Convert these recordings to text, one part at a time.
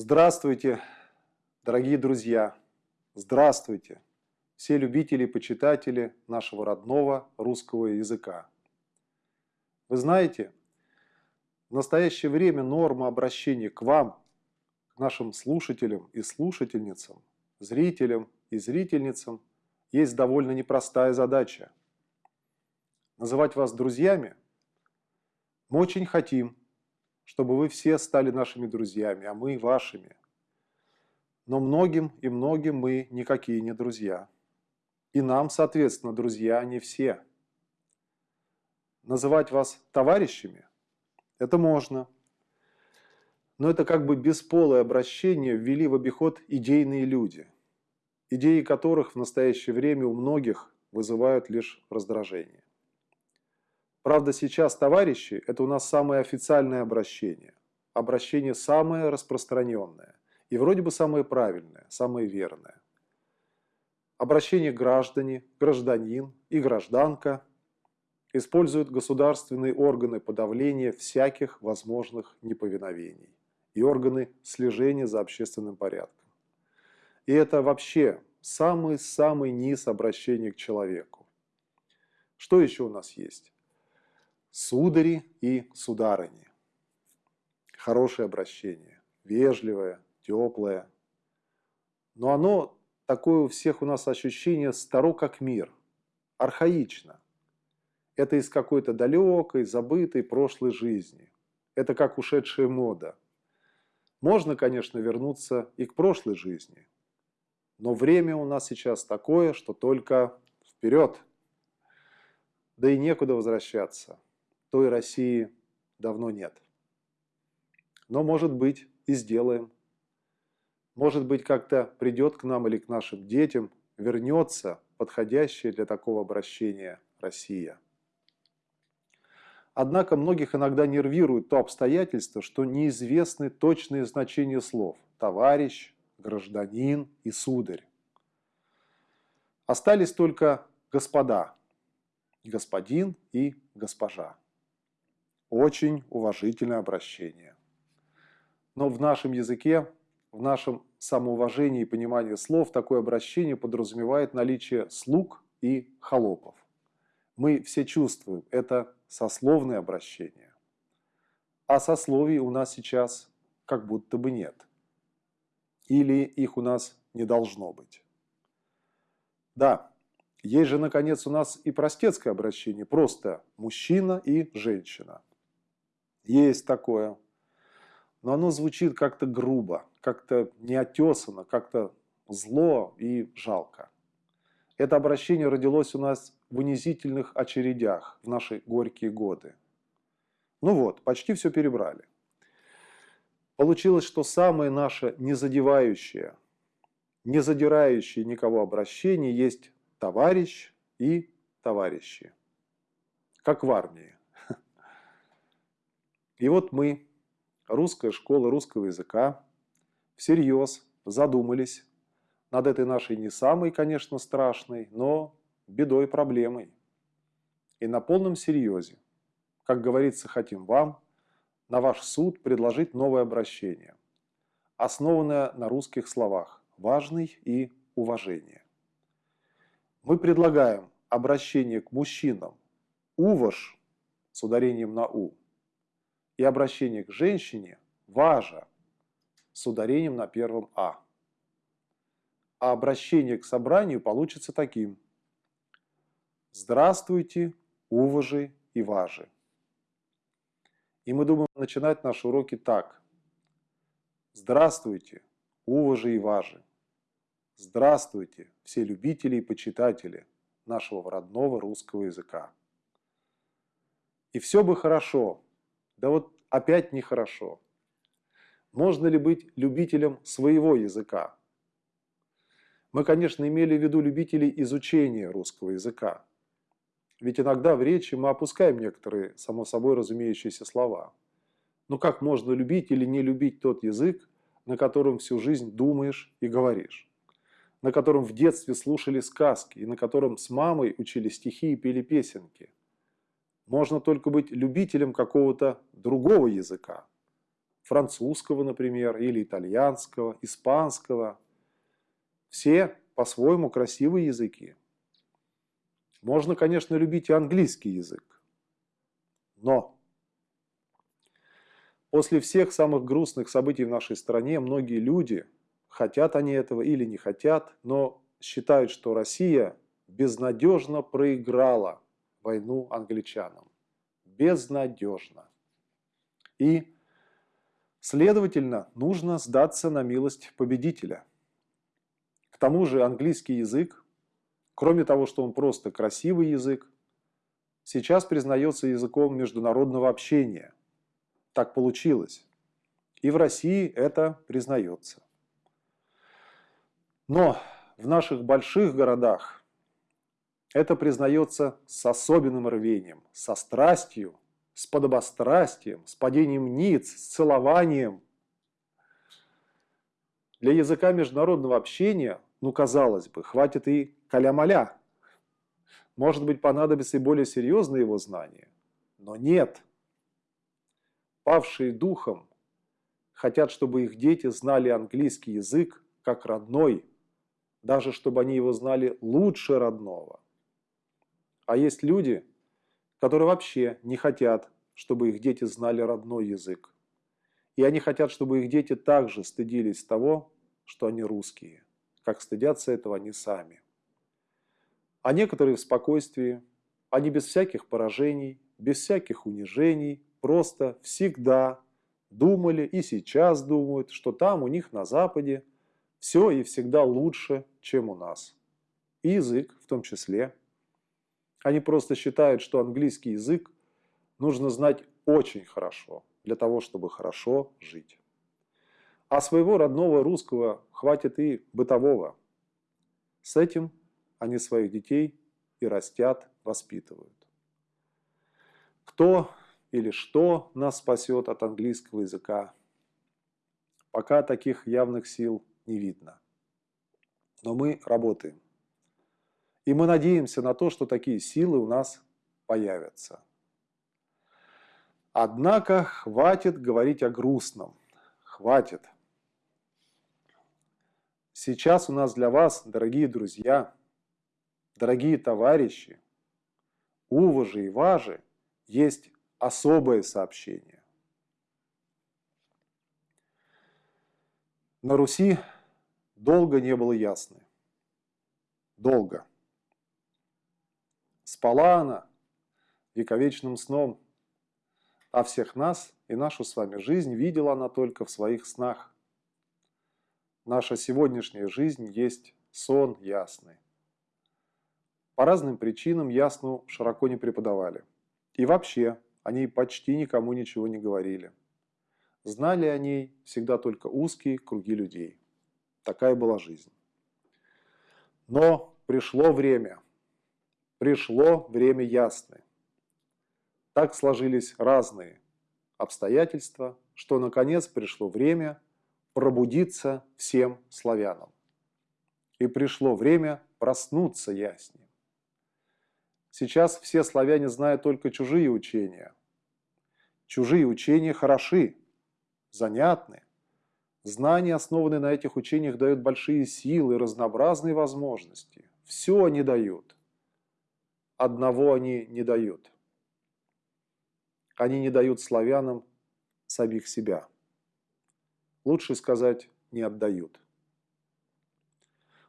Здравствуйте, дорогие друзья! Здравствуйте, все любители и почитатели нашего родного русского языка. Вы знаете, в настоящее время норма обращения к вам, к нашим слушателям и слушательницам, зрителям и зрительницам есть довольно непростая задача. Называть вас друзьями мы очень хотим, чтобы вы все стали нашими друзьями, а мы вашими. Но многим и многим мы никакие не друзья. И нам, соответственно, друзья не все. Называть вас товарищами – это можно. Но это как бы бесполое обращение ввели в обиход идейные люди, идеи которых в настоящее время у многих вызывают лишь раздражение. Правда, сейчас товарищи – это у нас самое официальное обращение. Обращение самое распространенное. И вроде бы самое правильное, самое верное. Обращение граждане, гражданин и гражданка используют государственные органы подавления всяких возможных неповиновений и органы слежения за общественным порядком. И это вообще самый-самый низ обращения к человеку. Что еще у нас есть? Судари и сударыни. Хорошее обращение, вежливое, теплое. Но оно такое у всех у нас ощущение старо как мир, архаично. Это из какой-то далекой, забытой прошлой жизни. Это как ушедшая мода. Можно, конечно, вернуться и к прошлой жизни. Но время у нас сейчас такое, что только вперед. Да и некуда возвращаться той России давно нет. Но, может быть, и сделаем. Может быть, как-то придет к нам или к нашим детям, вернется подходящая для такого обращения Россия. Однако многих иногда нервирует то обстоятельство, что неизвестны точные значения слов «товарищ», «гражданин» и «сударь». Остались только «господа», «господин» и «госпожа» очень уважительное обращение. Но в нашем языке, в нашем самоуважении и понимании слов такое обращение подразумевает наличие слуг и холопов. Мы все чувствуем, это сословное обращение. А сословий у нас сейчас как будто бы нет. Или их у нас не должно быть. Да, есть же, наконец, у нас и простецкое обращение, просто мужчина и женщина. Есть такое. Но оно звучит как-то грубо, как-то неотесанно, как-то зло и жалко. Это обращение родилось у нас в унизительных очередях в наши горькие годы. Ну вот, почти все перебрали. Получилось, что самое наше незадевающее, не задирающее никого обращение есть товарищ и товарищи. Как в армии. И вот мы, русская школа русского языка, всерьез задумались над этой нашей не самой, конечно, страшной, но бедой проблемой. И на полном серьезе, как говорится, хотим вам, на ваш суд предложить новое обращение, основанное на русских словах «важный» и «уважение». Мы предлагаем обращение к мужчинам «уваж» с ударением на «у», и обращение к женщине «важа» с ударением на первом «а». А обращение к собранию получится таким. Здравствуйте, уважи и важи. И мы думаем начинать наши уроки так. Здравствуйте, уважи и важи. Здравствуйте, все любители и почитатели нашего родного русского языка. И все бы хорошо, да вот опять нехорошо. Можно ли быть любителем своего языка? Мы, конечно, имели в виду любителей изучения русского языка. Ведь иногда в речи мы опускаем некоторые, само собой разумеющиеся слова. Но как можно любить или не любить тот язык, на котором всю жизнь думаешь и говоришь? На котором в детстве слушали сказки и на котором с мамой учили стихи и пели песенки – можно только быть любителем какого-то другого языка, французского, например, или итальянского, испанского. Все по-своему красивые языки. Можно, конечно, любить и английский язык. Но после всех самых грустных событий в нашей стране многие люди, хотят они этого или не хотят, но считают, что Россия безнадежно проиграла войну англичанам. Безнадежно. И, следовательно, нужно сдаться на милость победителя. К тому же английский язык, кроме того, что он просто красивый язык, сейчас признается языком международного общения. Так получилось. И в России это признается. Но в наших больших городах это признается с особенным рвением, со страстью, с подобострастием, с падением ниц, с целованием. Для языка международного общения, ну, казалось бы, хватит и каля-маля. Может быть, понадобится и более серьезные его знания. Но нет. Павшие духом хотят, чтобы их дети знали английский язык как родной, даже чтобы они его знали лучше родного. А есть люди, которые вообще не хотят, чтобы их дети знали родной язык. И они хотят, чтобы их дети также стыдились того, что они русские, как стыдятся этого они сами. А некоторые в спокойствии, они без всяких поражений, без всяких унижений, просто всегда думали и сейчас думают, что там у них на Западе все и всегда лучше, чем у нас. И язык в том числе. Они просто считают, что английский язык нужно знать очень хорошо для того, чтобы хорошо жить. А своего родного русского хватит и бытового. С этим они своих детей и растят, воспитывают. Кто или что нас спасет от английского языка? Пока таких явных сил не видно. Но мы работаем. И мы надеемся на то, что такие силы у нас появятся. Однако хватит говорить о грустном. Хватит. Сейчас у нас для вас, дорогие друзья, дорогие товарищи, уважи и важи, есть особое сообщение. На Руси долго не было ясны. Долго. Спала она вековечным сном, а всех нас и нашу с вами жизнь видела она только в своих снах. Наша сегодняшняя жизнь есть сон ясный. По разным причинам ясну широко не преподавали. И вообще, о ней почти никому ничего не говорили. Знали о ней всегда только узкие круги людей. Такая была жизнь. Но пришло время. Пришло время ясное. Так сложились разные обстоятельства, что наконец пришло время пробудиться всем славянам. И пришло время проснуться яснее. Сейчас все славяне знают только чужие учения. Чужие учения хороши, занятны. Знания, основанные на этих учениях, дают большие силы разнообразные возможности. Все они дают. Одного они не дают – они не дают славянам самих себя. Лучше сказать, не отдают.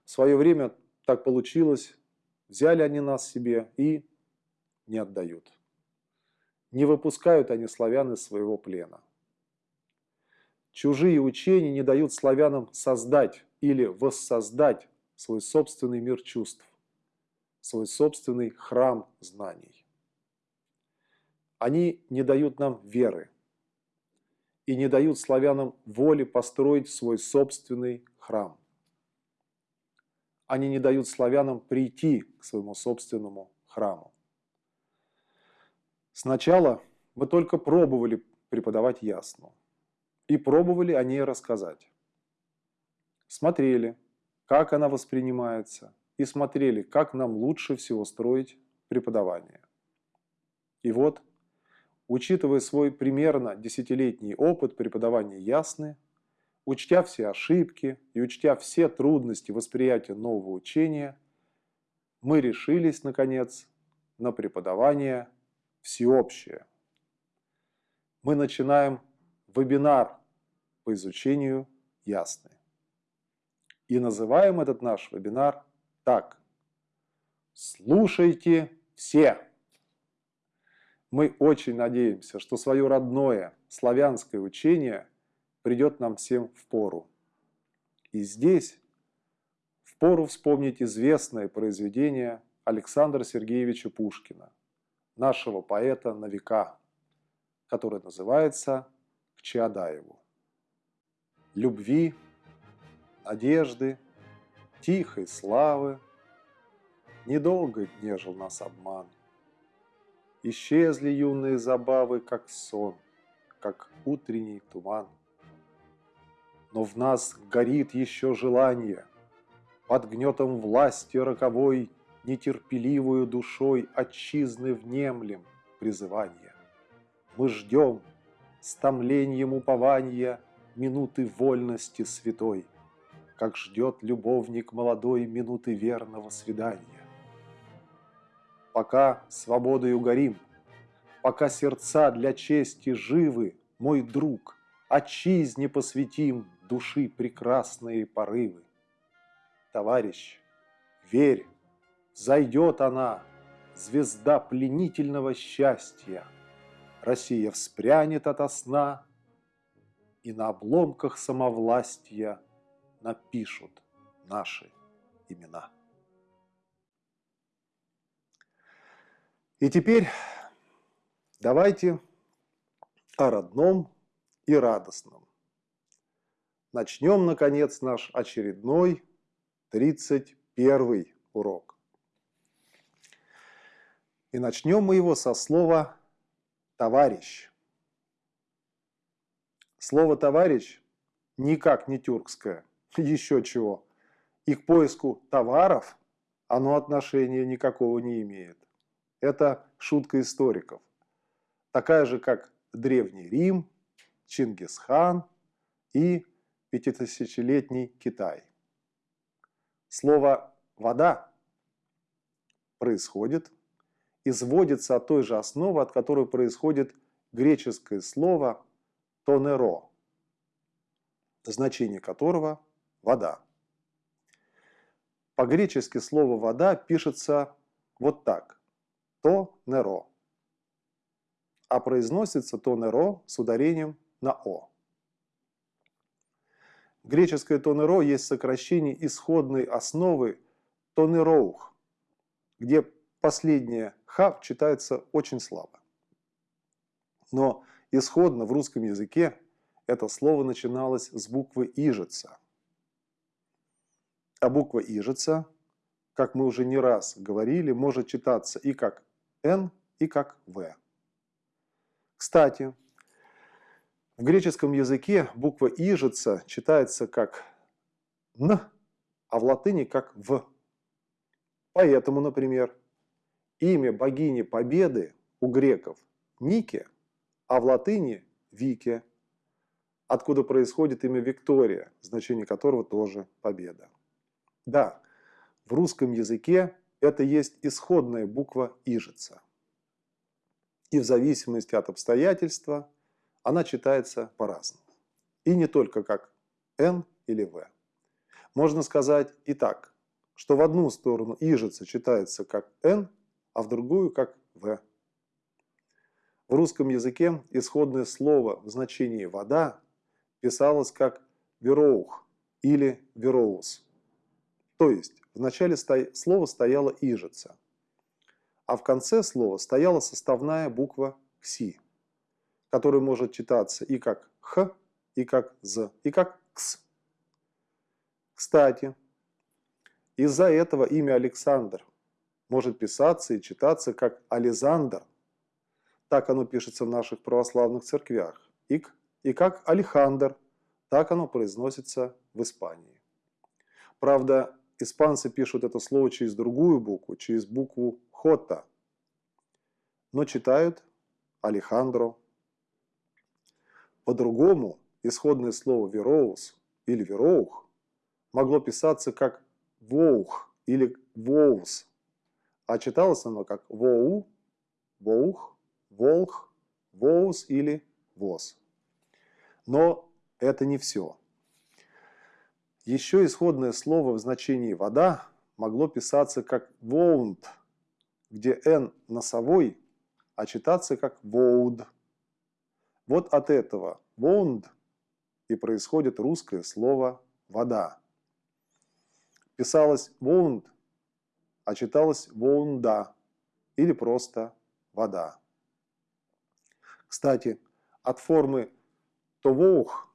В свое время так получилось, взяли они нас себе и не отдают. Не выпускают они славян из своего плена. Чужие учения не дают славянам создать или воссоздать свой собственный мир чувств, свой собственный храм знаний. Они не дают нам веры и не дают славянам воли построить свой собственный храм. Они не дают славянам прийти к своему собственному храму. Сначала мы только пробовали преподавать ясно. И пробовали о ней рассказать. Смотрели, как она воспринимается, и смотрели, как нам лучше всего строить преподавание. И вот учитывая свой примерно десятилетний опыт преподавания ясны, учтя все ошибки и учтя все трудности восприятия нового учения, мы решились, наконец, на преподавание всеобщее. Мы начинаем вебинар по изучению ясны. И называем этот наш вебинар так. Слушайте все! Мы очень надеемся, что свое родное славянское учение придет нам всем в пору. И здесь в пору вспомнить известное произведение Александра Сергеевича Пушкина, нашего поэта на века, которое называется «К Чаадаеву». Любви, надежды, тихой славы, недолго нежил нас обман – Исчезли юные забавы, как сон, как утренний туман. Но в нас горит еще желание, Под гнетом власти роковой Нетерпеливую душой Отчизны внемлем призывания. Мы ждем с томлением упования Минуты вольности святой, Как ждет любовник молодой Минуты верного свидания пока свободою горим, пока сердца для чести живы, мой друг, отчизне посвятим души прекрасные порывы. Товарищ, верь, зайдет она, звезда пленительного счастья. Россия вспрянет ото сна, и на обломках самовластия напишут наши имена. И теперь давайте о родном и радостном. Начнем, наконец, наш очередной 31 урок. И начнем мы его со слова «товарищ». Слово «товарищ» никак не тюркское, еще чего. И к поиску товаров оно отношения никакого не имеет. Это шутка историков. Такая же, как Древний Рим, Чингисхан и пятитысячелетний Китай. Слово «вода» происходит, изводится от той же основы, от которой происходит греческое слово «тонеро», значение которого – вода. По-гречески слово «вода» пишется вот так то неро. А произносится то неро с ударением на о. Греческое тонеро есть сокращение исходной основы тонероух, где последнее х читается очень слабо. Но исходно в русском языке это слово начиналось с буквы «ижица». А буква «ижица», как мы уже не раз говорили, может читаться и как N и как V. Кстати, в греческом языке буква «ижица» читается как «н», а в латыни как «в». Поэтому, например, имя богини Победы у греков Нике, а в латыни Вике, откуда происходит имя Виктория, значение которого тоже победа. Да, в русском языке это есть исходная буква ижица. И в зависимости от обстоятельства она читается по-разному. И не только как Н или В. Можно сказать и так, что в одну сторону ижица читается как Н, а в другую как В. В русском языке исходное слово в значении «вода» писалось как «вероух» или «вероус». То есть в начале слова стояла ижица, а в конце слова стояла составная буква «кси», которая может читаться и как «х», и как «з», и как «кс». Кстати, из-за этого имя Александр может писаться и читаться как Ализандр. Так оно пишется в наших православных церквях. И, и как Алехандр. Так оно произносится в Испании. Правда, Испанцы пишут это слово через другую букву, через букву «хота», но читают Алехандро. По-другому исходное слово «вероус» или «вероух» могло писаться как «воух» или «воус», а читалось оно как «воу», «воух», «волх», «воус» или «воз». Но это не все. Еще исходное слово в значении «вода» могло писаться как «воунд», где «н» носовой, а читаться как «воуд». Вот от этого «воунд» и происходит русское слово «вода». Писалось «воунд», а читалось «воунда» или просто «вода». Кстати, от формы «товоух»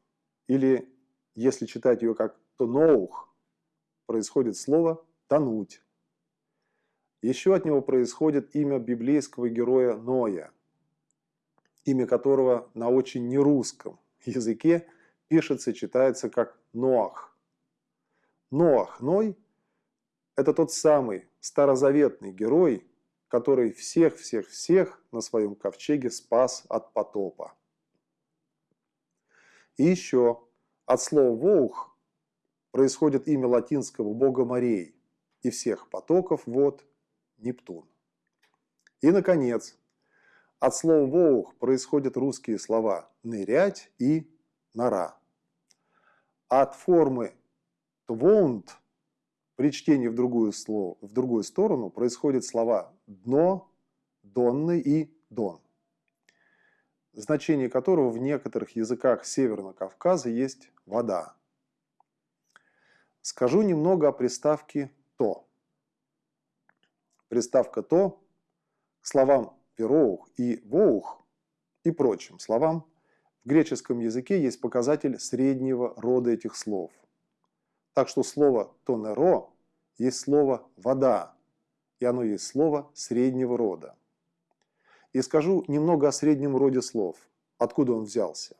или, если читать ее как «тоноух», происходит слово «тонуть». Еще от него происходит имя библейского героя Ноя, имя которого на очень нерусском языке пишется читается как Ноах. Ноах, Ной – это тот самый старозаветный герой, который всех-всех-всех на своем ковчеге спас от потопа. И еще от слова «воух» происходит имя латинского бога морей и всех потоков вод Нептун. И, наконец, от слова «воух» происходят русские слова «нырять» и «нора». От формы «твоунд» при чтении в другую, слово, в другую сторону происходят слова «дно», «донный» и «дон», значение которого в некоторых языках Северного Кавказа есть «вода». Скажу немного о приставке «то». Приставка «то» к словам «вероух» и «воух» и прочим словам в греческом языке есть показатель среднего рода этих слов. Так что слово «тонеро» есть слово «вода», и оно есть слово среднего рода. И скажу немного о среднем роде слов, откуда он взялся.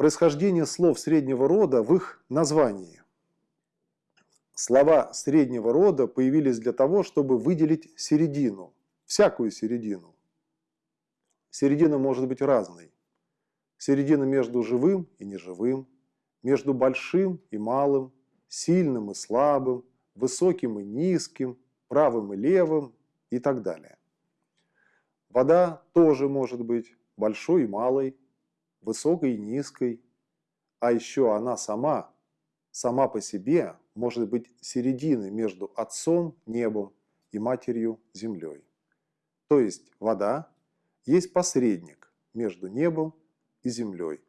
Происхождение слов среднего рода в их названии. Слова среднего рода появились для того, чтобы выделить середину, всякую середину. Середина может быть разной. Середина между живым и неживым, между большим и малым, сильным и слабым, высоким и низким, правым и левым и так далее. Вода тоже может быть большой и малой, высокой и низкой, а еще она сама, сама по себе может быть серединой между Отцом, небом и Матерью, землей. То есть вода есть посредник между небом и землей.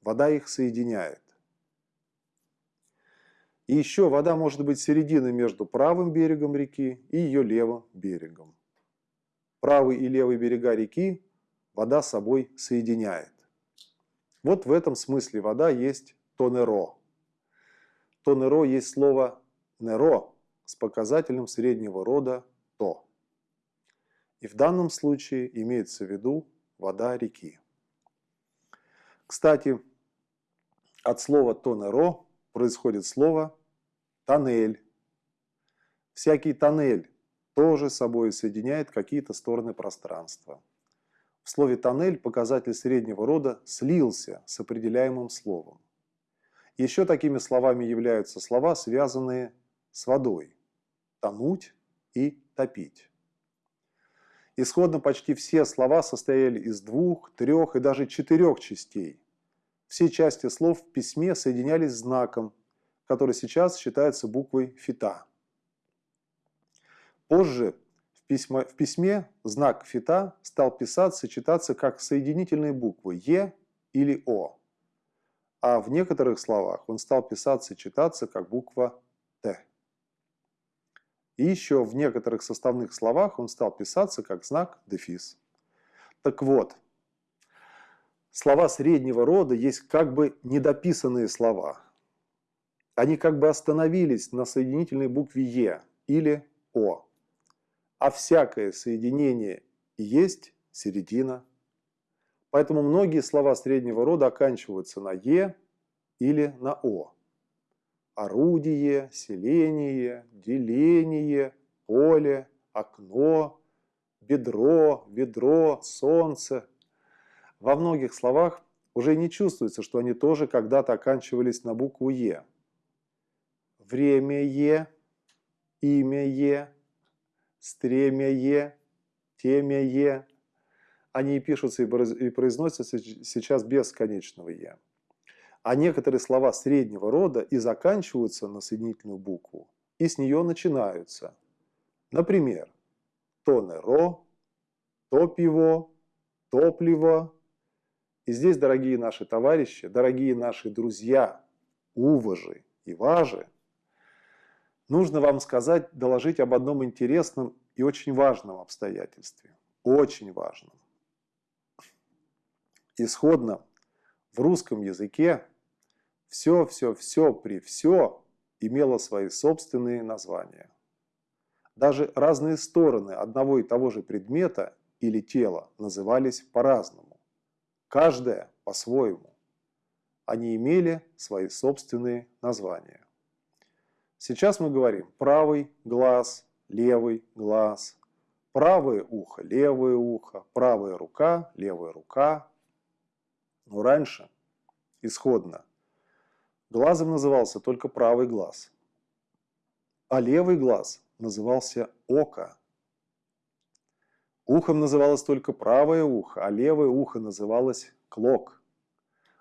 Вода их соединяет. И еще вода может быть серединой между правым берегом реки и ее левым берегом. Правый и левый берега реки вода собой соединяет. Вот в этом смысле вода есть тонеро. Тонеро есть слово неро с показателем среднего рода то. И в данном случае имеется в виду вода реки. Кстати, от слова тонеро происходит слово тоннель. Всякий тоннель тоже собой соединяет какие-то стороны пространства. В слове «тоннель» показатель среднего рода слился с определяемым словом. Еще такими словами являются слова, связанные с водой – тонуть и топить. Исходно почти все слова состояли из двух, трех и даже четырех частей. Все части слов в письме соединялись знаком, который сейчас считается буквой фита. Позже в, письме, в письме знак фита стал писаться читаться как соединительные буквы Е или О, а в некоторых словах он стал писаться читаться как буква Т. И еще в некоторых составных словах он стал писаться как знак дефис. Так вот, слова среднего рода есть как бы недописанные слова. Они как бы остановились на соединительной букве Е или О. А всякое соединение есть середина. Поэтому многие слова среднего рода оканчиваются на Е или на О. Орудие, селение, деление, поле, окно, бедро, ведро, солнце. Во многих словах уже не чувствуется, что они тоже когда-то оканчивались на букву «е». Время «е», имя «е», стремя «е», темя «е». Они пишутся и произносятся сейчас без конечного «е». А некоторые слова среднего рода и заканчиваются на соединительную букву, и с нее начинаются. Например, тонеро, топиво, топливо. И здесь, дорогие наши товарищи, дорогие наши друзья, уважи и важи, нужно вам сказать, доложить об одном интересном и очень важном обстоятельстве. Очень важном. Исходно в русском языке все, все, все при все имело свои собственные названия. Даже разные стороны одного и того же предмета или тела назывались по-разному. Каждая по-своему. Они имели свои собственные названия. Сейчас мы говорим правый глаз, левый глаз, правое ухо, левое ухо, правая рука, левая рука. Но раньше, исходно, Глазом назывался только правый глаз. А левый глаз назывался око. Ухом называлось только правое ухо, а левое ухо называлось клок.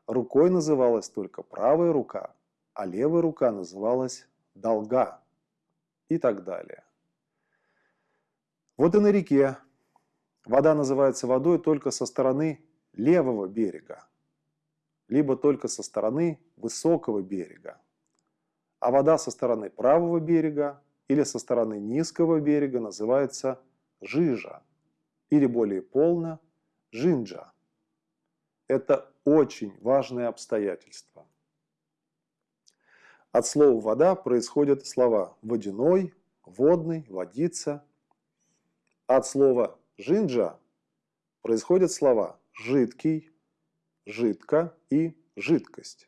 Рукой называлась только правая рука, а левая рука называлась долга и так далее. Вот и на реке. Вода называется водой только со стороны левого берега, либо только со стороны высокого берега. А вода со стороны правого берега или со стороны низкого берега называется жижа, или более полно жинджа. Это очень важное обстоятельство. От слова «вода» происходят слова «водяной», «водный», «водица». От слова «жинджа» происходят слова «жидкий», жидко и жидкость.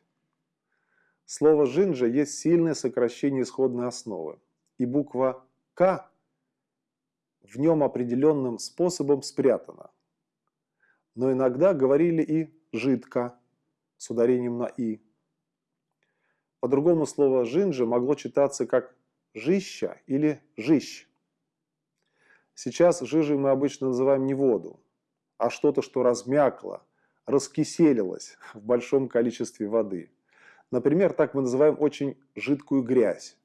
Слово «жинджа» есть сильное сокращение исходной основы, и буква «к» в нем определенным способом спрятана. Но иногда говорили и «жидко» с ударением на «и». По-другому слово «жинджа» могло читаться как «жища» или «жищ». Сейчас жижей мы обычно называем не воду, а что-то, что размякло, раскиселилась в большом количестве воды. Например, так мы называем очень жидкую грязь.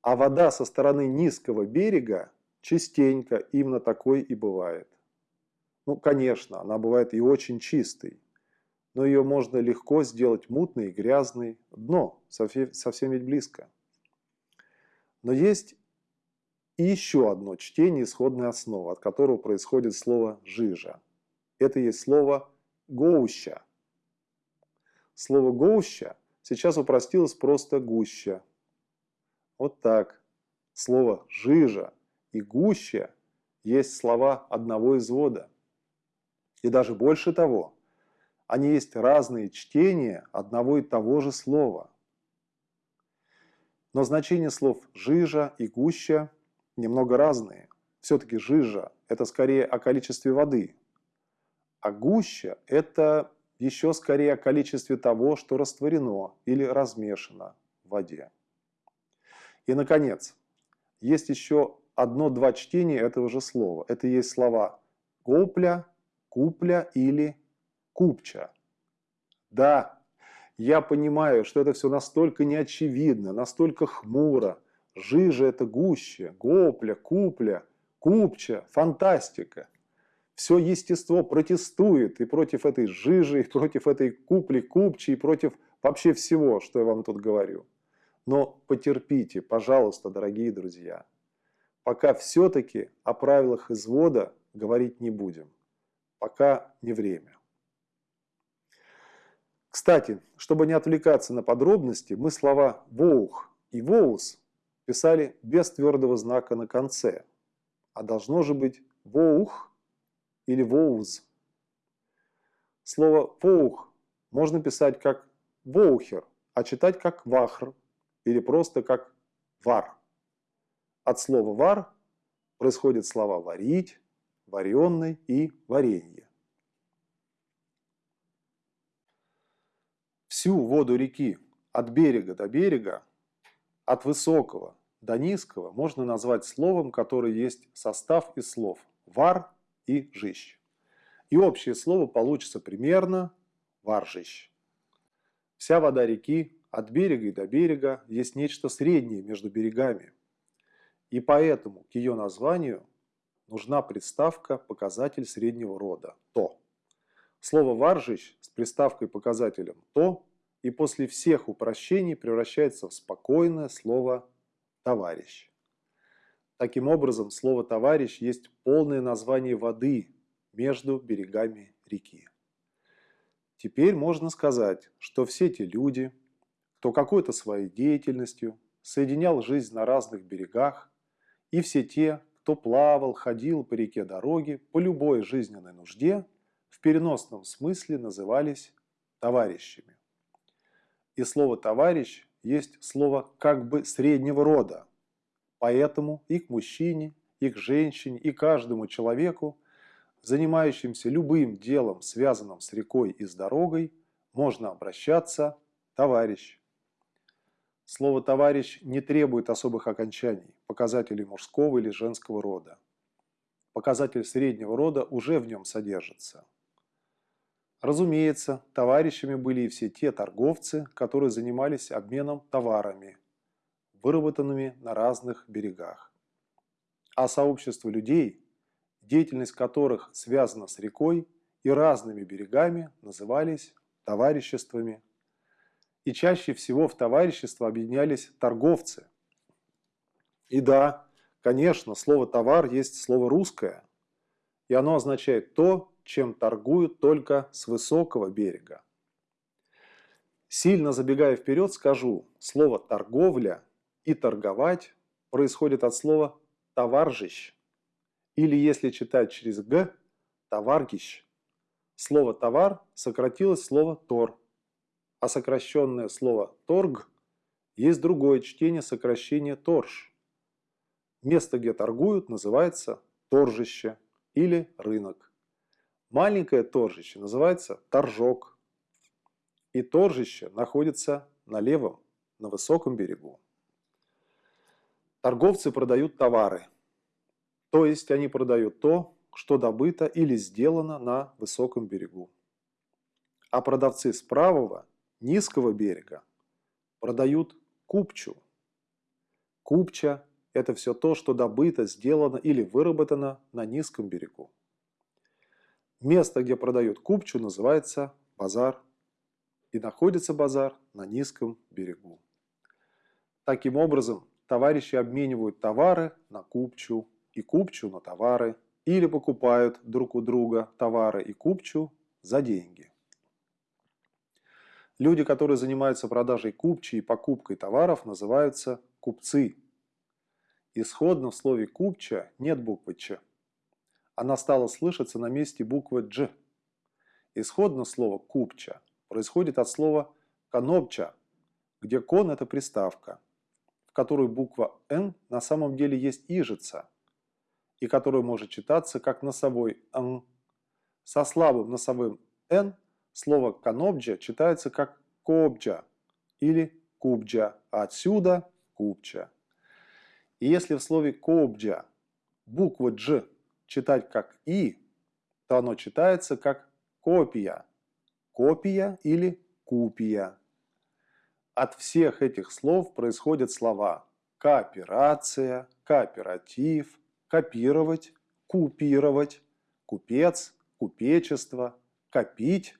А вода со стороны низкого берега частенько именно такой и бывает. Ну, конечно, она бывает и очень чистой, но ее можно легко сделать мутной и грязной. Дно совсем ведь близко. Но есть еще одно чтение исходной основы, от которого происходит слово «жижа». Это есть слово «гоуща». Слово «гоуща» сейчас упростилось просто «гуща». Вот так. Слово «жижа» и «гуща» есть слова одного извода. И даже больше того, они есть разные чтения одного и того же слова. Но значение слов «жижа» и «гуща» немного разные. Все-таки «жижа» – это скорее о количестве воды, а гуща – это еще скорее о количестве того, что растворено или размешано в воде. И, наконец, есть еще одно-два чтения этого же слова. Это есть слова «гопля», «купля» или «купча». Да, я понимаю, что это все настолько неочевидно, настолько хмуро. Жижа – это гуще, гопля, купля, купча, фантастика – все естество протестует и против этой жижи, и против этой купли купчи, и против вообще всего, что я вам тут говорю. Но потерпите, пожалуйста, дорогие друзья. Пока все-таки о правилах извода говорить не будем. Пока не время. Кстати, чтобы не отвлекаться на подробности, мы слова «воух» и «воус» писали без твердого знака на конце. А должно же быть «воух» или воуз. Слово «воух» можно писать как «воухер», а читать как «вахр» или просто как «вар». От слова «вар» происходят слова «варить», «вареный» и «варенье». Всю воду реки от берега до берега, от высокого до низкого можно назвать словом, которое есть состав из слов «вар» и «жищ». И общее слово получится примерно «варжищ». Вся вода реки от берега и до берега есть нечто среднее между берегами. И поэтому к ее названию нужна приставка «показатель среднего рода» – «то». Слово «варжищ» с приставкой показателем «то» и после всех упрощений превращается в спокойное слово «товарищ». Таким образом, слово «товарищ» есть полное название воды между берегами реки. Теперь можно сказать, что все те люди, кто какой-то своей деятельностью соединял жизнь на разных берегах, и все те, кто плавал, ходил по реке дороги по любой жизненной нужде, в переносном смысле назывались товарищами. И слово «товарищ» есть слово как бы среднего рода. Поэтому и к мужчине, и к женщине, и каждому человеку, занимающимся любым делом, связанным с рекой и с дорогой, можно обращаться «товарищ». Слово «товарищ» не требует особых окончаний, показателей мужского или женского рода. Показатель среднего рода уже в нем содержится – Разумеется, товарищами были и все те торговцы, которые занимались обменом товарами, выработанными на разных берегах. А сообщество людей, деятельность которых связана с рекой и разными берегами, назывались товариществами. И чаще всего в товарищество объединялись торговцы. И да, конечно, слово «товар» есть слово русское, и оно означает то, чем торгуют только с высокого берега. Сильно забегая вперед, скажу, слово «торговля» и «торговать» происходит от слова «товаржищ» или, если читать через «г», «товаргищ». Слово «товар» сократилось слово «тор», а сокращенное слово «торг» есть другое чтение сокращения «торж». Место, где торгуют, называется торжище или рынок. Маленькое торжище называется торжок. И торжище находится на левом, на высоком берегу. Торговцы продают товары. То есть они продают то, что добыто или сделано на высоком берегу. А продавцы с правого, низкого берега продают купчу. Купча – это все то, что добыто, сделано или выработано на низком берегу. Место, где продают купчу, называется базар. И находится базар на низком берегу. Таким образом, товарищи обменивают товары на купчу и купчу на товары или покупают друг у друга товары и купчу за деньги. Люди, которые занимаются продажей купчи и покупкой товаров, называются купцы. Исходно в слове «купча» нет буквы «ч» она стала слышаться на месте буквы «дж». Исходно слово «купча» происходит от слова «конопча», где «кон» – это приставка, в которой буква «н» на самом деле есть ижица, и которая может читаться как носовой «н». Со слабым носовым «н» слово «конобджа» читается как «кобджа» или «кубджа», а отсюда «купча». И если в слове «кобджа» буква «дж» читать как «и», то оно читается как «копия», «копия» или «купия». От всех этих слов происходят слова кооперация, кооператив, копировать, купировать, купец, купечество, копить,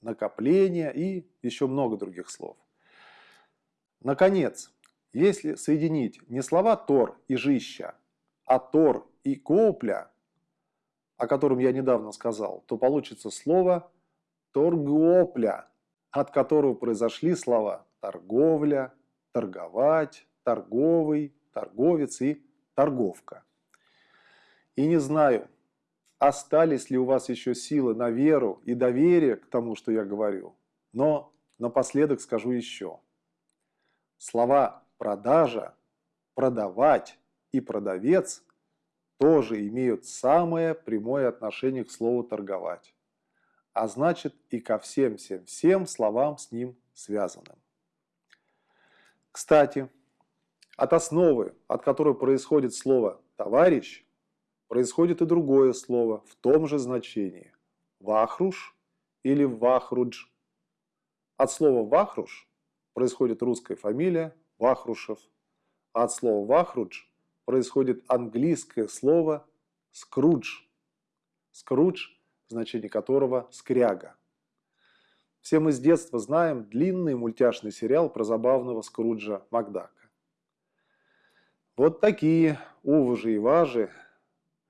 накопление и еще много других слов. Наконец, если соединить не слова «тор» и «жища», а «тор» и «копля», о котором я недавно сказал, то получится слово торгопля, от которого произошли слова торговля, торговать, торговый, торговец и торговка. И не знаю, остались ли у вас еще силы на веру и доверие к тому, что я говорю, но напоследок скажу еще. Слова «продажа», «продавать» и «продавец» тоже имеют самое прямое отношение к слову «торговать», а значит и ко всем-всем-всем словам с ним связанным. Кстати, от основы, от которой происходит слово «товарищ», происходит и другое слово в том же значении – «вахруш» или «вахрудж». От слова «вахруш» происходит русская фамилия Вахрушев, а от слова «вахрудж» происходит английское слово «скрудж». «Скрудж», значение которого «скряга». Все мы с детства знаем длинный мультяшный сериал про забавного Скруджа Макдака. Вот такие уважи и важи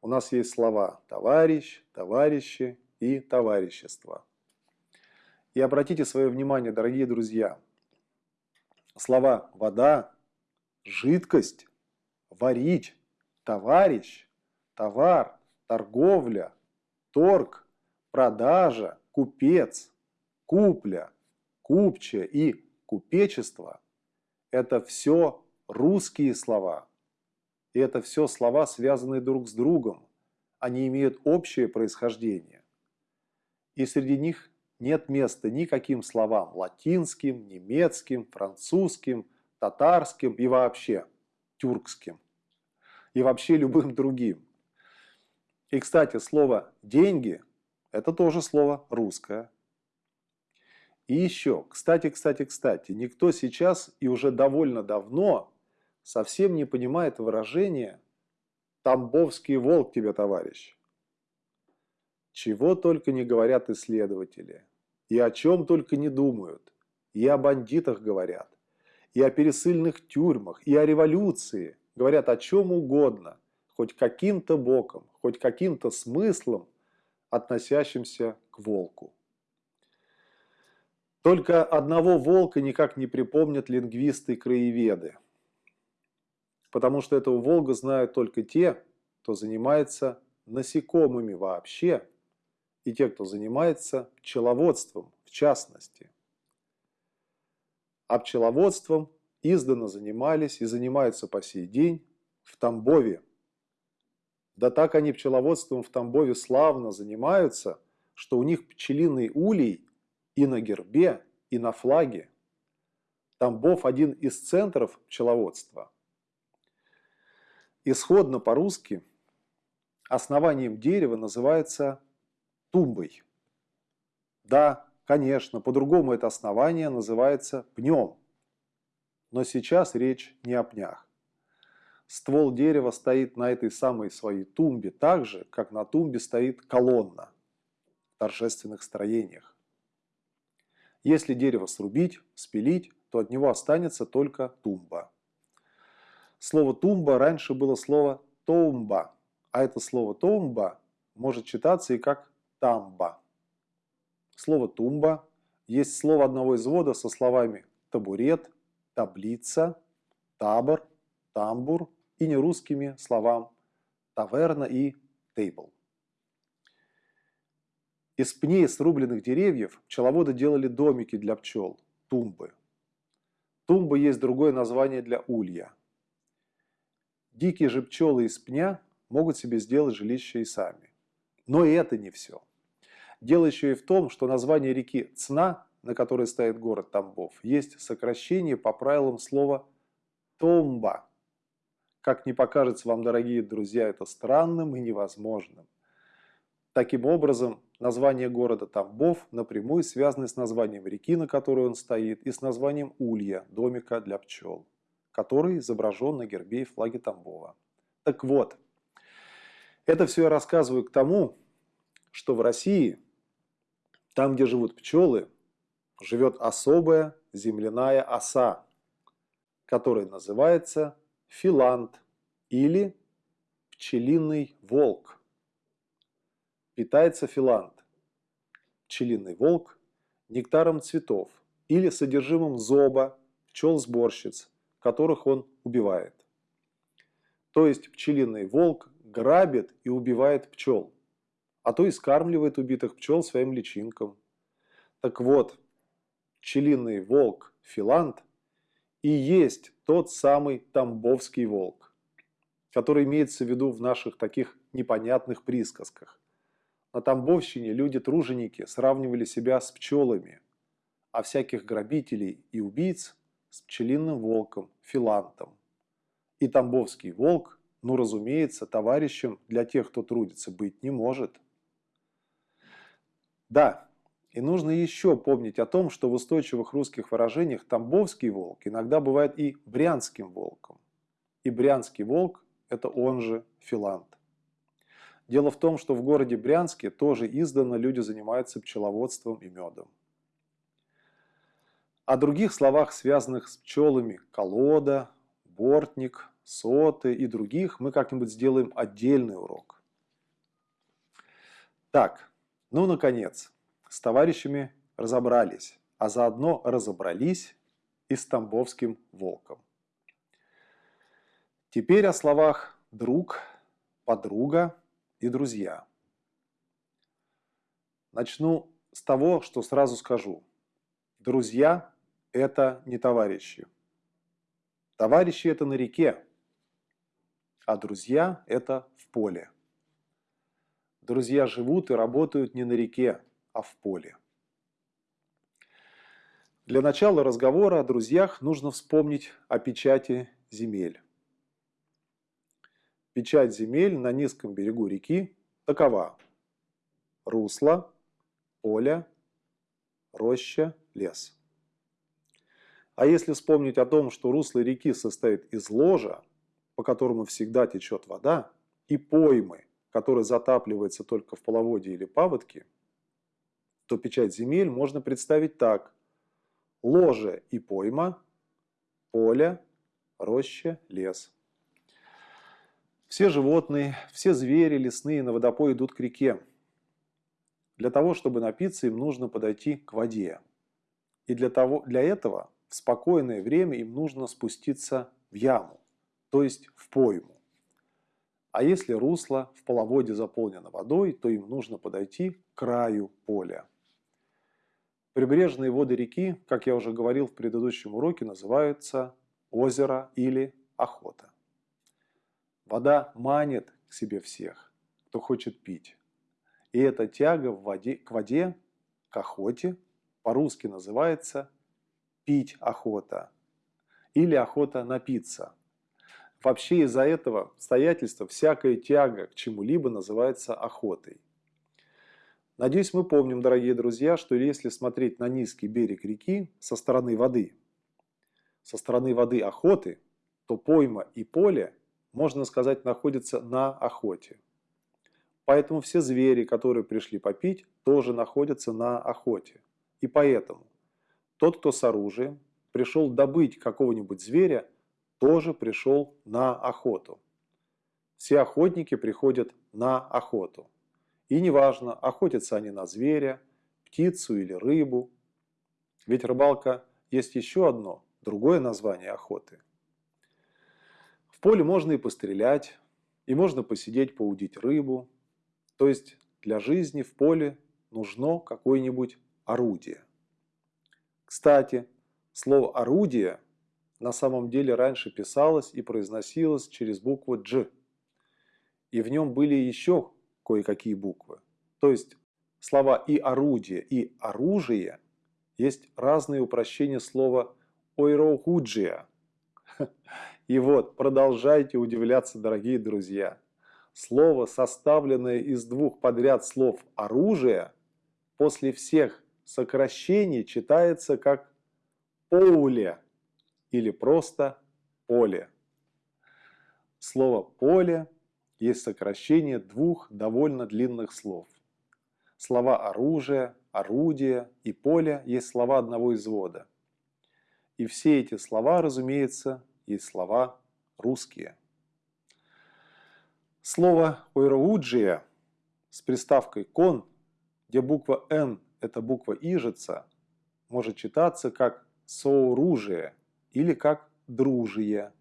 у нас есть слова «товарищ», «товарищи» и «товарищество». И обратите свое внимание, дорогие друзья, слова «вода», «жидкость», «варить», «товарищ», «товар», «торговля», «торг», «продажа», «купец», «купля», «купча» и «купечество» – это все русские слова. И это все слова, связанные друг с другом. Они имеют общее происхождение. И среди них нет места никаким словам латинским, немецким, французским, татарским и вообще тюркским. И вообще любым другим. И, кстати, слово «деньги» – это тоже слово русское. И еще, кстати, кстати, кстати, никто сейчас и уже довольно давно совсем не понимает выражение «Тамбовский волк тебе, товарищ». Чего только не говорят исследователи, и о чем только не думают, и о бандитах говорят, и о пересыльных тюрьмах, и о революции, говорят о чем угодно, хоть каким-то боком, хоть каким-то смыслом, относящимся к волку. Только одного волка никак не припомнят лингвисты и краеведы. Потому что этого волга знают только те, кто занимается насекомыми вообще, и те, кто занимается пчеловодством в частности. А пчеловодством издавна занимались и занимаются по сей день в Тамбове. Да так они пчеловодством в Тамбове славно занимаются, что у них пчелиный улей и на гербе, и на флаге. Тамбов – один из центров пчеловодства. Исходно по-русски основанием дерева называется тумбой. Да, конечно, по-другому это основание называется пнем. Но сейчас речь не о пнях. Ствол дерева стоит на этой самой своей тумбе так же, как на тумбе стоит колонна в торжественных строениях. Если дерево срубить, спилить, то от него останется только тумба. Слово «тумба» раньше было слово «тоумба», а это слово «тоумба» может читаться и как «тамба». Слово «тумба» есть слово одного извода со словами «табурет», «таблица», «табор», «тамбур» и нерусскими словам «таверна» и «тейбл». Из пней срубленных деревьев пчеловоды делали домики для пчел – тумбы. Тумба есть другое название для улья. Дикие же пчелы из пня могут себе сделать жилище и сами. Но и это не все. Дело еще и в том, что название реки Цна, на которой стоит город Тамбов, есть сокращение по правилам слова «томба». Как не покажется вам, дорогие друзья, это странным и невозможным. Таким образом, Название города Тамбов напрямую связано с названием реки, на которой он стоит, и с названием улья, домика для пчел, который изображен на гербе и флаге Тамбова. Так вот, это все я рассказываю к тому, что в России, там, где живут пчелы, живет особая земляная оса, которая называется филант или пчелиный волк питается филант, пчелиный волк, нектаром цветов или содержимым зоба пчел-сборщиц, которых он убивает. То есть пчелиный волк грабит и убивает пчел, а то и скармливает убитых пчел своим личинкам. Так вот, пчелиный волк Филант и есть тот самый тамбовский волк. который имеется в виду в наших таких непонятных присказках. На Тамбовщине люди-труженики сравнивали себя с пчелами, а всяких грабителей и убийц с пчелиным волком, филантом. И тамбовский волк, ну разумеется, товарищем для тех, кто трудится, быть не может. Да, и нужно еще помнить о том, что в устойчивых русских выражениях тамбовский волк иногда бывает и брянским волком. И брянский волк – это он же филант. Дело в том, что в городе Брянске тоже издавна люди занимаются пчеловодством и медом. О других словах, связанных с пчелами – колода, бортник, соты и других, мы как-нибудь сделаем отдельный урок. Так, ну, наконец, с товарищами разобрались, а заодно разобрались и с Тамбовским волком. Теперь о словах «друг», «подруга» и «друзья». Начну с того, что сразу скажу. Друзья это не товарищи. Товарищи – это на реке, а друзья – это в поле. Друзья живут и работают не на реке, а в поле. Для начала разговора о друзьях нужно вспомнить о печати земель. Печать земель на низком берегу реки такова. Русло, поле, роща, лес. А если вспомнить о том, что русло реки состоит из ложа, по которому всегда течет вода, и поймы, которая затапливается только в половодье или паводке, то печать земель можно представить так. Ложе и пойма, поле, роща, лес. Все животные, все звери лесные на водопой идут к реке. Для того, чтобы напиться, им нужно подойти к воде. И для, того, для этого в спокойное время им нужно спуститься в яму, то есть в пойму. А если русло в половодье заполнено водой, то им нужно подойти к краю поля. Прибрежные воды реки, как я уже говорил в предыдущем уроке, называются озеро или охота. Вода манит к себе всех, кто хочет пить. И эта тяга в воде, к воде, к охоте, по-русски называется пить охота или охота напиться. Вообще из-за этого обстоятельства всякая тяга к чему-либо называется охотой. Надеюсь, мы помним, дорогие друзья, что если смотреть на низкий берег реки со стороны воды, со стороны воды охоты, то пойма и поле, можно сказать, находятся на охоте. Поэтому все звери, которые пришли попить, тоже находятся на охоте. И поэтому тот, кто с оружием, пришел добыть какого-нибудь зверя, тоже пришел на охоту. Все охотники приходят на охоту. И неважно, охотятся они на зверя, птицу или рыбу. Ведь рыбалка есть еще одно, другое название охоты. В поле можно и пострелять, и можно посидеть, поудить рыбу. То есть для жизни в поле нужно какое-нибудь орудие. Кстати, слово «орудие» на самом деле раньше писалось и произносилось через букву «дж». И в нем были еще кое-какие буквы. То есть слова и орудие, и оружие есть разные упрощения слова ойроуджия. И вот, продолжайте удивляться, дорогие друзья. Слово, составленное из двух подряд слов «оружие», после всех сокращение читается как «поуле» или просто «поле». Слово «поле» есть сокращение двух довольно длинных слов. Слова «оружие», «орудие» и «поле» есть слова одного извода. И все эти слова, разумеется, есть слова русские. Слово «ойроуджия» с приставкой «кон», где буква «н» эта буква «ижица» может читаться как «сооружие» или как «дружие».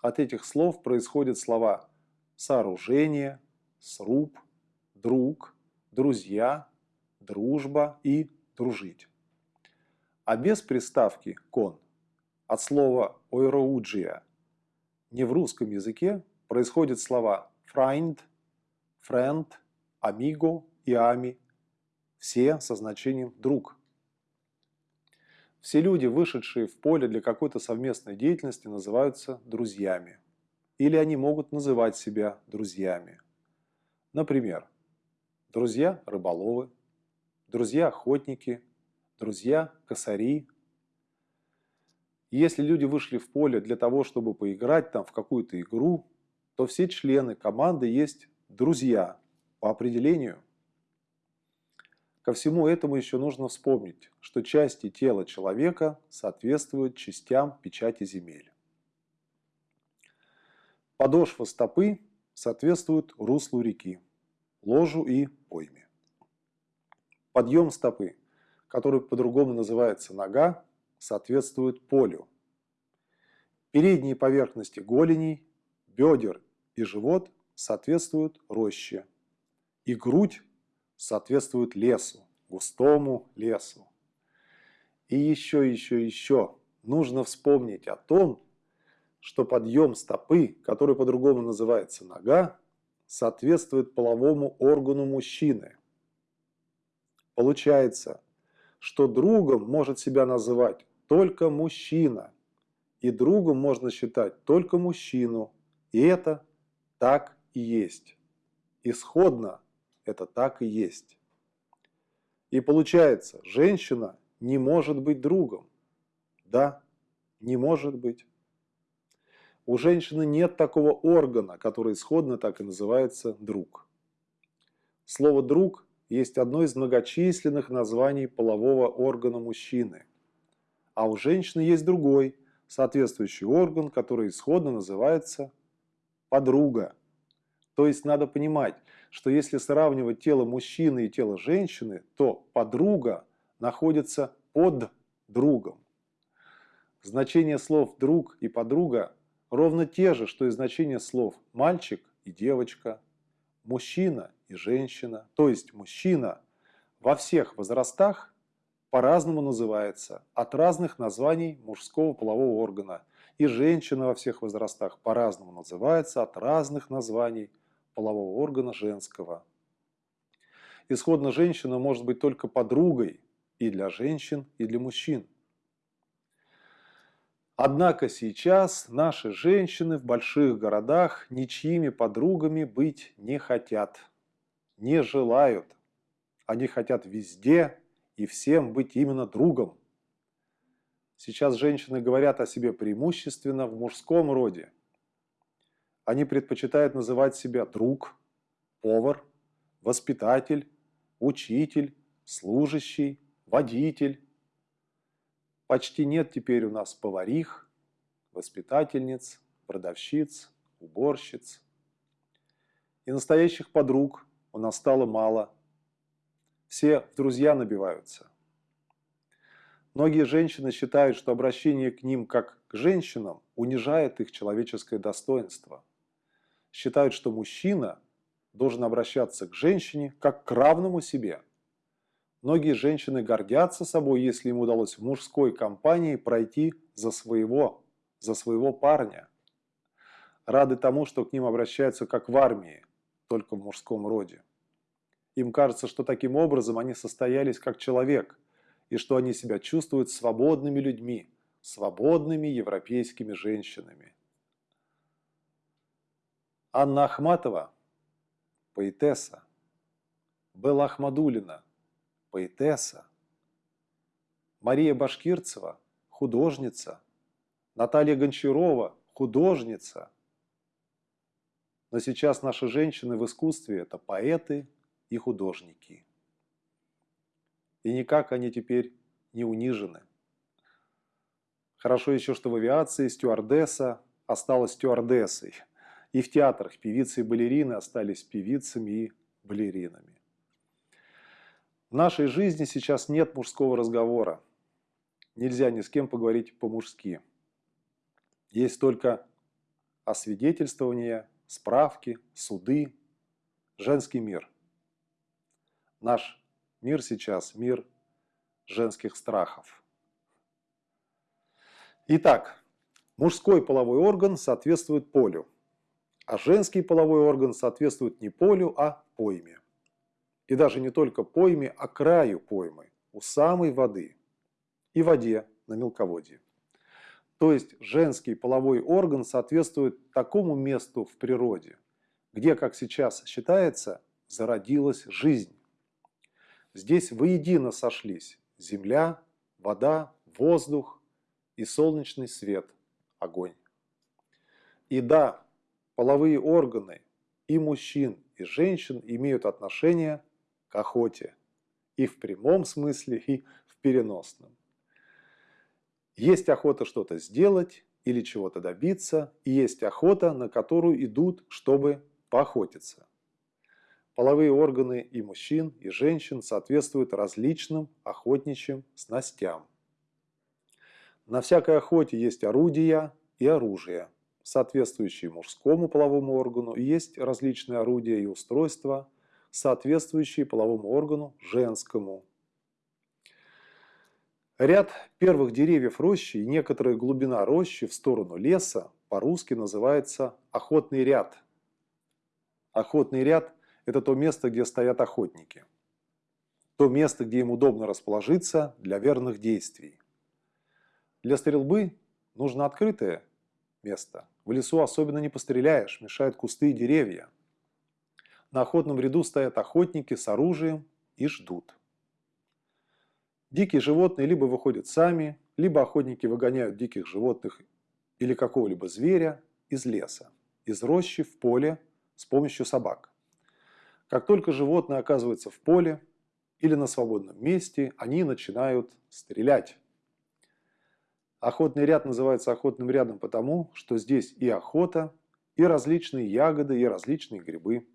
От этих слов происходят слова «сооружение», «сруб», «друг», «друзья», «дружба» и «дружить». А без приставки «кон» от слова «ойроуджия» ни в русском языке, происходят слова «фрайнд», «френд», «амиго» и «ами», все со значением «друг». Все люди, вышедшие в поле для какой-то совместной деятельности, называются друзьями. Или они могут называть себя друзьями. Например, друзья-рыболовы, друзья-охотники, друзья-косари. Если люди вышли в поле для того, чтобы поиграть там в какую-то игру, то все члены команды есть друзья по определению. Ко всему этому еще нужно вспомнить, что части тела человека соответствуют частям печати земель. Подошва стопы соответствует руслу реки, ложу и пойме. Подъем стопы, который по-другому называется нога, соответствует полю. Передние поверхности голеней, бедер и живот соответствуют роще. И грудь соответствует лесу, густому лесу. И еще, еще, еще нужно вспомнить о том, что подъем стопы, который по-другому называется нога, соответствует половому органу мужчины. Получается, что другом может себя называть только мужчина, и другом можно считать только мужчину, и это так и есть. Исходно это так и есть. И получается, женщина не может быть другом. Да, не может быть. У женщины нет такого органа, который исходно так и называется друг. Слово «друг» есть одно из многочисленных названий полового органа мужчины. А у женщины есть другой, соответствующий орган, который исходно называется подруга. То есть надо понимать, что если сравнивать тело мужчины и тело женщины, то подруга находится под другом. Значение слов «друг» и «подруга» ровно те же, что и значение слов «мальчик» и «девочка», «мужчина» и «женщина». То есть мужчина во всех возрастах по-разному называется, от разных названий мужского полового органа. И женщина во всех возрастах по-разному называется от разных названий полового органа женского. Исходно женщина может быть только подругой и для женщин, и для мужчин. Однако сейчас наши женщины в больших городах ничьими подругами быть не хотят, не желают. Они хотят везде и всем быть именно другом. Сейчас женщины говорят о себе преимущественно в мужском роде. Они предпочитают называть себя друг, повар, воспитатель, учитель, служащий, водитель, Почти нет теперь у нас поварих, воспитательниц, продавщиц, уборщиц. И настоящих подруг у нас стало мало. Все в друзья набиваются. Многие женщины считают, что обращение к ним как к женщинам унижает их человеческое достоинство. Считают, что мужчина должен обращаться к женщине как к равному себе – Многие женщины гордятся собой, если им удалось в мужской компании пройти за своего, за своего парня. Рады тому, что к ним обращаются как в армии, только в мужском роде. Им кажется, что таким образом они состоялись как человек, и что они себя чувствуют свободными людьми, свободными европейскими женщинами. Анна Ахматова, поэтесса, Белла Ахмадулина, поэтесса, Мария Башкирцева, художница, Наталья Гончарова, художница. Но сейчас наши женщины в искусстве – это поэты и художники. И никак они теперь не унижены. Хорошо еще, что в авиации стюардесса осталась стюардессой. И в театрах певицы и балерины остались певицами и балеринами. В нашей жизни сейчас нет мужского разговора. Нельзя ни с кем поговорить по-мужски. Есть только освидетельствования, справки, суды, женский мир. Наш мир сейчас – мир женских страхов. Итак, мужской половой орган соответствует полю. А женский половой орган соответствует не полю, а пойме. И даже не только пойме, а краю поймы, у самой воды. И воде на мелководье. То есть женский половой орган соответствует такому месту в природе, где, как сейчас считается, зародилась жизнь. Здесь воедино сошлись земля, вода, воздух и солнечный свет, огонь. И да, половые органы и мужчин, и женщин имеют отношение к охоте. И в прямом смысле, и в переносном. Есть охота что-то сделать или чего-то добиться, и есть охота, на которую идут, чтобы поохотиться. Половые органы и мужчин, и женщин соответствуют различным охотничьим снастям. На всякой охоте есть орудия и оружие, соответствующие мужскому половому органу, и есть различные орудия и устройства, соответствующие половому органу женскому. Ряд первых деревьев рощи и некоторая глубина рощи в сторону леса по-русски называется охотный ряд. Охотный ряд – это то место, где стоят охотники. То место, где им удобно расположиться для верных действий. Для стрельбы нужно открытое место. В лесу особенно не постреляешь, мешают кусты и деревья. На охотном ряду стоят охотники с оружием и ждут. Дикие животные либо выходят сами, либо охотники выгоняют диких животных или какого-либо зверя из леса, из рощи в поле с помощью собак. Как только животное оказывается в поле или на свободном месте, они начинают стрелять. Охотный ряд называется охотным рядом потому, что здесь и охота, и различные ягоды, и различные грибы.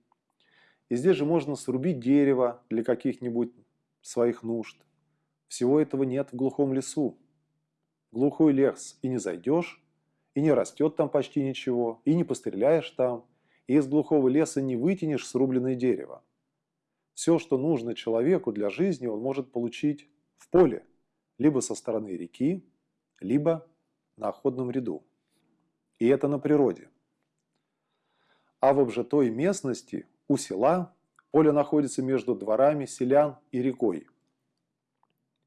И здесь же можно срубить дерево для каких-нибудь своих нужд. Всего этого нет в глухом лесу. Глухой лес и не зайдешь, и не растет там почти ничего, и не постреляешь там, и из глухого леса не вытянешь срубленное дерево. Все, что нужно человеку для жизни, он может получить в поле, либо со стороны реки, либо на охотном ряду. И это на природе. А в обжитой местности у села поле находится между дворами селян и рекой.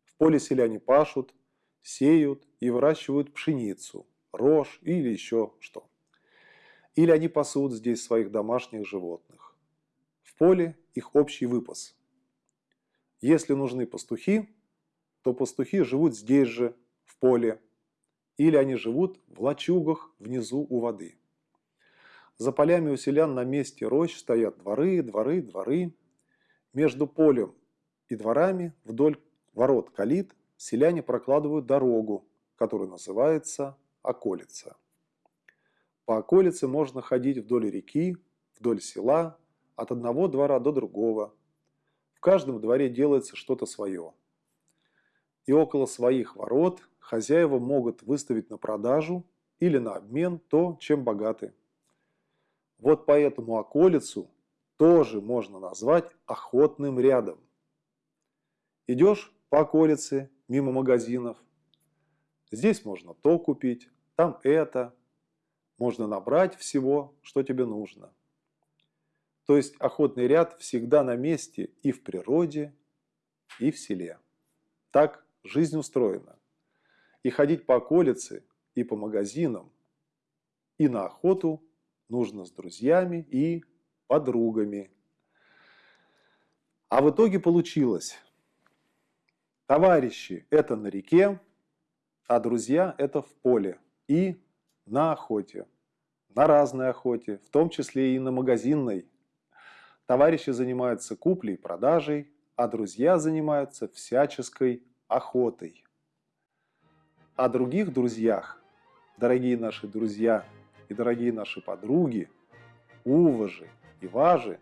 В поле селяне пашут, сеют и выращивают пшеницу, рожь или еще что. Или они пасут здесь своих домашних животных. В поле их общий выпас. Если нужны пастухи, то пастухи живут здесь же, в поле, или они живут в лачугах внизу у воды. За полями у селян на месте рощ стоят дворы, дворы, дворы. Между полем и дворами вдоль ворот калит селяне прокладывают дорогу, которая называется околица. По околице можно ходить вдоль реки, вдоль села, от одного двора до другого. В каждом дворе делается что-то свое. И около своих ворот хозяева могут выставить на продажу или на обмен то, чем богаты. Вот поэтому околицу тоже можно назвать охотным рядом. Идешь по околице, мимо магазинов. Здесь можно то купить, там это. Можно набрать всего, что тебе нужно. То есть охотный ряд всегда на месте и в природе, и в селе. Так жизнь устроена. И ходить по околице, и по магазинам, и на охоту нужно с друзьями и подругами. А в итоге получилось. Товарищи – это на реке, а друзья – это в поле и на охоте. На разной охоте, в том числе и на магазинной. Товарищи занимаются куплей, продажей, а друзья занимаются всяческой охотой о других друзьях, дорогие наши друзья и дорогие наши подруги, уважи и важи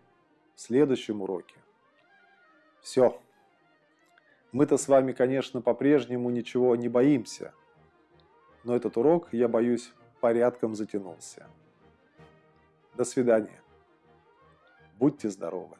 в следующем уроке. Все. Мы-то с вами, конечно, по-прежнему ничего не боимся, но этот урок, я боюсь, порядком затянулся. До свидания. Будьте здоровы.